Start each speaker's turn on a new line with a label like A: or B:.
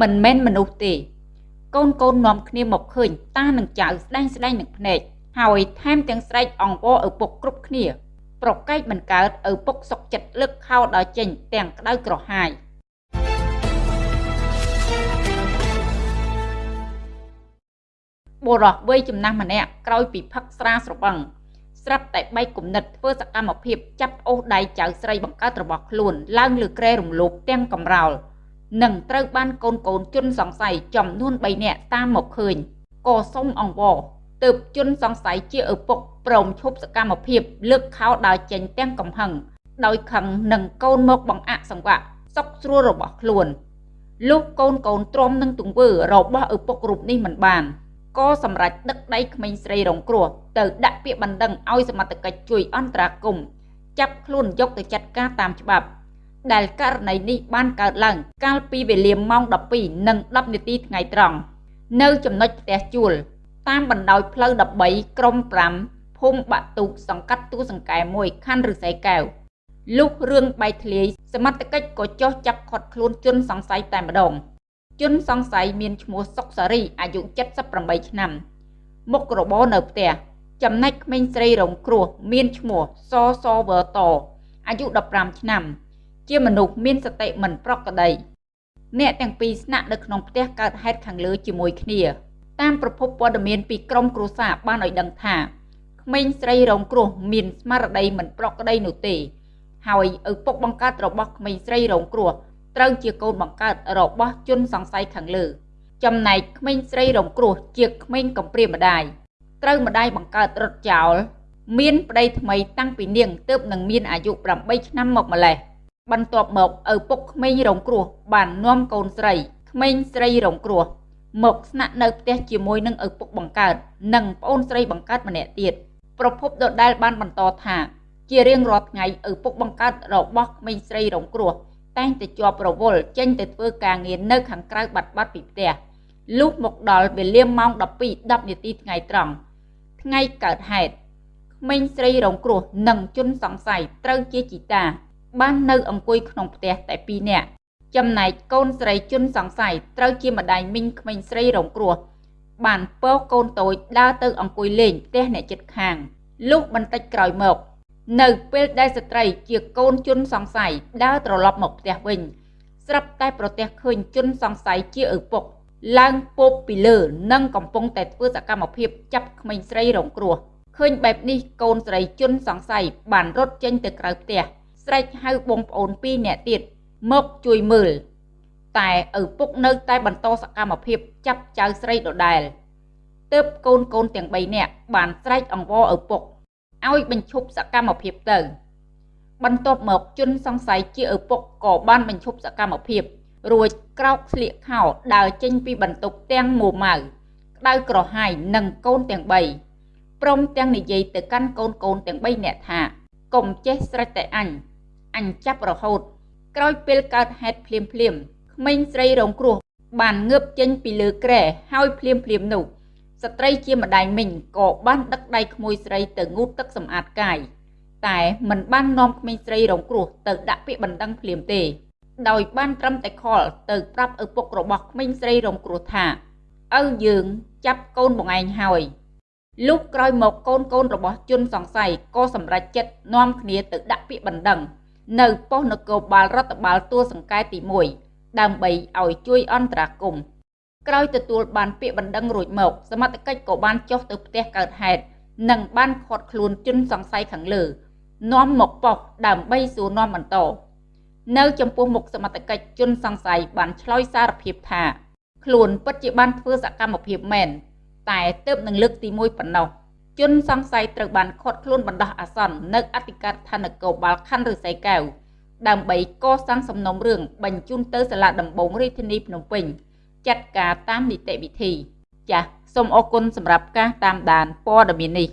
A: មិនមែនមនុស្សទេកូនកូននាំគ្នាមកឃើញតានឹងចៅស្ដែងស្ដែងនឹងភ្នែកហើយថែមទាំងស្រែកអង្វរឪពុកគ្រប់គ្នា ប្រកែកមិនកើតឪពុកសុកចិត្តលើកខោដល់ចេញទាំងក្តៅក្រហាយបុរសវ័យចំណាស់ម្នាក់ក្រោយពីផឹកស្រាស្រវឹងស្រាប់តែបែកគំនិតធ្វើសកម្មភាពចាប់អូសដៃចៅស្រីបង្កើតរបស់ខ្លួនឡើងលើក្រែរំលោភទាំងកំរោល និងត្រូវបានកូនកូនជន់សង្ស័យចំនួន3នាក់តាមមកឃើញក៏សុំអង្វរទើបជន់សង្ស័យជាឪពុកព្រមឈប់សកម្មភាពលើកខោដើរចេញទាំងកំហឹងដោយខឹងនឹងកូនមកបង្អាក់សង្វាក់សុកស្រួលរបស់ខ្លួនលុះកូនកូនទ្រាំនឹងទង្វើរបស់ឪពុករូបនេះមិនបានក៏សម្រេចដឹកដៃក្មេងស្រីរងគ្រោះទៅដាក់ពាក្យបណ្ដឹងឲ្យសមត្ថកិច្ចជួយអន្តរាគមន៍ចាប់ខ្លួនយកទៅចាត់ការតាមច្បាប់ ដែលករណីនេះបានកើតឡើង កាលពីវេលាម៉ោង12និង10នាទីថ្ងៃត្រង់នៅចំណុចផ្ទះជួល តាមបណ្ដោយផ្លូវ13ក្រុម5ភូមិបាក់ទូកសង្កាត់ទូសង្កែ1ខណ្ឌឫស្សីកែវលុះរឿងបែកធ្លាយសមត្ថកិច្ចក៏ចោះចាប់ឃាត់ខ្លួនជនសង្ស័យតែម្ដង ជនសង្ស័យមានឈ្មោះសុកសារីអាយុ78ឆ្នាំ មុខរបរនៅផ្ទះចំណែកក្មេងស្រីរងគ្រោះមានឈ្មោះសសវតអាយុ15ឆ្នាំ ជាមនុស្សមានសតិមិនប្រក្រតីអ្នកទាំងពីរស្នាក់នៅក្នុងផ្ទះកើតហេតុខាងលើជាមួយគ្នាតាមប្រភពព័ត៌មានពីក្រមគ្រួសារបានឲ្យដឹងថាក្មេងស្រីរងគ្រោះមានស្មារតីមិនប្រក្រតីនោះទេ ហើយឪពុកបង្កើតរបស់ក្មេងស្រីរងគ្រោះត្រូវជាកូនបង្កើតរបស់ជនសង្ស័យខាងលើ ចំណែកក្មេងស្រីរងគ្រោះជាក្មេងកំព្រាម្ដាយត្រូវម្ដាយបង្កើតរត់ចោល មានប្តីថ្មីតាំងពីនាងទើបនឹងមានអាយុ8ឆ្នាំមកម្លេះ បន្ទាប់មកឪពុកក្មេងរងគ្រោះបាននាំកូនស្រីក្មេងស្រីរងគ្រោះមកស្នាក់នៅផ្ទះជាមួយនឹងឪពុកបង្កើតនិងប្អូនស្រីបង្កើតម្នាក់ទៀតប្រភពដដែលបានបន្តថាជារៀងរាល់ថ្ងៃឪពុកបង្កើតរបស់ក្មេងស្រីរងគ្រោះតែងតែជាប់រវល់ចេញទៅធ្វើការងារនៅខាងក្រៅបាត់បាត់ពីផ្ទះលុះមកដល់វេលាម៉ោង12:10នាទីថ្ងៃត្រង់ថ្ងៃកើតហេតុក្មេងស្រីរងគ្រោះនិងជនសង្ស័យត្រូវជាជីតា បាននៅអង្គុយក្នុងផ្ទះតែ2នាក់ចំណែកកូនស្រីជនសង្ស័យត្រូវជាម្ដាយមីងក្មេងស្រីរងគ្រោះបានពរកូនតូចដើរទៅអង្គុយលេងផ្ទះអ្នកជិតខាងលុះបន្តិចក្រោយមក នៅពេលដែលស្ត្រីជាកូនជនសង្ស័យដើរត្រឡប់មកផ្ទះវិញស្រាប់តែប្រទះឃើញជនសង្ស័យជាឪពុកឡើងពោបពីលើនិងកំពុងតែធ្វើសកម្មភាពចាប់ក្មេងស្រីរងគ្រោះឃើញបែបនេះកូនស្រីជនសង្ស័យបានរត់ចេញទៅក្រៅផ្ទះ ស្រែកហៅបងប្អូនពីរនាក់ទៀតមកជួយមើល តែឪពុកនៅតែបន្តសកម្មភាពចាប់ចៅស្រីដដែលទើបកូនកូនទាំង3នាក់បានស្រែកអង្វរឪពុកឲ្យបញ្ឈប់សកម្មភាពទៅ បន្ទាប់មកជនសង្ស័យជាឪពុកក៏បានបញ្ឈប់សកម្មភាព រួចក្រោកស្លៀកខោដើរចេញពីបន្ទប់ទាំងមួម៉ៅក្តៅក្រហាយនិងកូនទាំង3ព្រមទាំងនិយាយទៅកាន់កូនកូនទាំង3នាក់ថាកុំចេះស្រេចតែអញ អញចាប់រហូត ក្រោយពេលកើតហេតុភ្លាមភ្លាមក្មេងស្រីរងគ្រោះ បានងើបចេញពីលើក្រែហើយភ្លាមភ្លាមនោះស្ត្រីជាម្ដាយមីងក៏បានដឹកដៃក្មួយស្រីទៅងូតទឹកសម្អាតកាយតែមិនបាននាំក្មេងស្រីរងគ្រោះទៅដាក់ពាក្យបណ្ដឹងភ្លាមទេ ដោយបានត្រឹមតែខលទៅប្រាប់ឪពុករបស់ក្មេងស្រីរងគ្រោះថាឪយើងចាប់កូនបងឯងហើយលុះក្រោយមកកូនកូនរបស់ជនសង្ស័យក៏សម្រេចចិត្តនាំគ្នាទៅដាក់ពាក្យបណ្ដឹង នៅប៉ុស្តិ៍នគរបាលរដ្ឋបាលទួលសង្កែទី1ដើម្បីឲ្យជួយអន្តរាគមន៍ក្រោយទទួលបានពាក្យបណ្ដឹងរួចមក សមត្ថកិច្ចក៏បានចុះទៅផ្ទះកើតហេតុនិងបានឃាត់ខ្លួនជនសង្ស័យខាងលើនាំមកប៉ុស្តិ៍ដើម្បីសួរនាំបន្តនៅចំពោះមុខសមត្ថកិច្ចជនសង្ស័យបានឆ្លើយសារភាពថាខ្លួនពិតជាបានធ្វើសកម្មភាពមែនតែទើបនឹងលើកទី1ប៉ុណ្ណោះ ជនសង្ស័យត្រូវបានឃាត់ខ្លួនបណ្ដោះអាសន្ននៅអធិការដ្ឋាននគរបាលខណ្ឌឫស្សីកែវដើម្បីកសាងសំណុំរឿងបញ្ជូនទៅសាលាដំបងរាជធានីភ្នំពេញចាត់ការតាមនីតិវិធី ចាសសូមអរគុណសម្រាប់ការតាមដានព័ត៌មាននេះ